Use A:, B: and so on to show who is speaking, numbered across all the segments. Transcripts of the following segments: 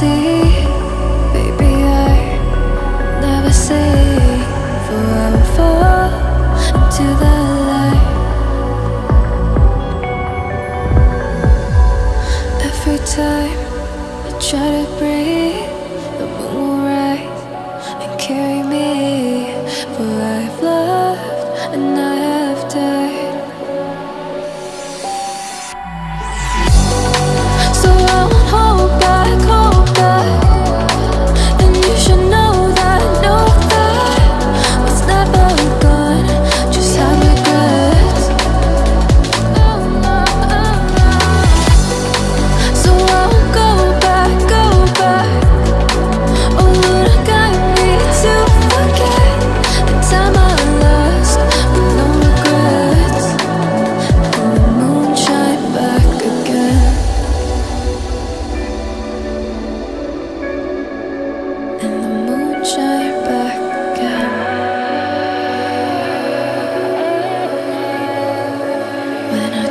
A: see. Baby, I never say. For I will fall into the light. Every time I try to breathe.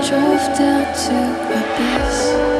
A: drove down to abyss.